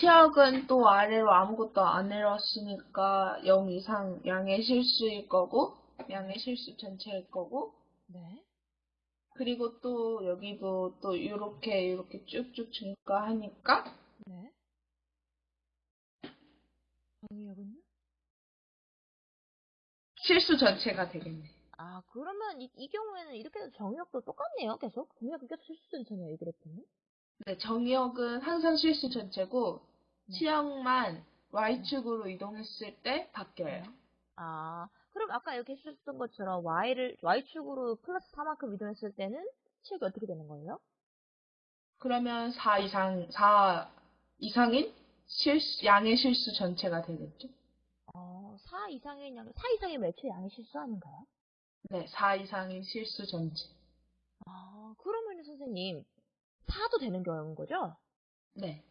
치역은 또 아래로 아무것도 안 내려왔으니까 0 이상 양의 실수일 거고, 양의 실수 전체일 거고, 네. 그리고 또 여기도 또 이렇게 이렇게 쭉쭉 증가하니까 네. 정의역은요? 실수 전체가 되겠네. 아, 그러면 이, 이 경우에는 이렇게 해도 정의역도 똑같네요, 계속. 정의역이 계속 실수 전체네요, 이 그래프는. 네, 정의역은 항상 실수 전체고 네. 치역만 y축으로 이동했을 때 바뀌어요. 아, 그럼 아까 이렇게 해주셨던 것처럼 y를, y축으로 플러스 4만큼 이동했을 때는 치역이 어떻게 되는 거예요? 그러면 4 이상 4 이상인 실수 양의 실수 전체가 되겠죠. 어, 4 이상의 양, 4 이상의 매체 양이 실수 아닌가요? 네, 4 이상인 실수 전체. 아, 그러면 선생님, 4도 되는 경우인 거죠? 네.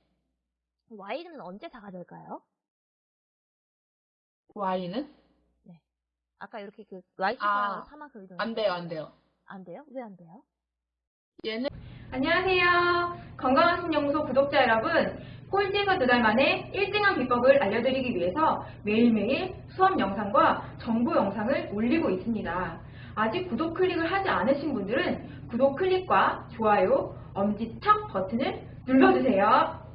Y는 언제 4가 될까요? y는 아까 이렇게 그 y축 아, 방향으로 4만큼 이동 안 돼요, 안 돼요. 안 돼요? 왜 안 돼요? 얘는 안녕하세요. 건강한 신연구소 구독자 여러분. 꼴찌에서 두 달 만에 1등한 비법을 알려드리기 위해서 매일매일 수업 영상과 정보 영상을 올리고 있습니다. 아직 구독 클릭을 하지 않으신 분들은 구독 클릭과 좋아요, 엄지척 버튼을 눌러주세요.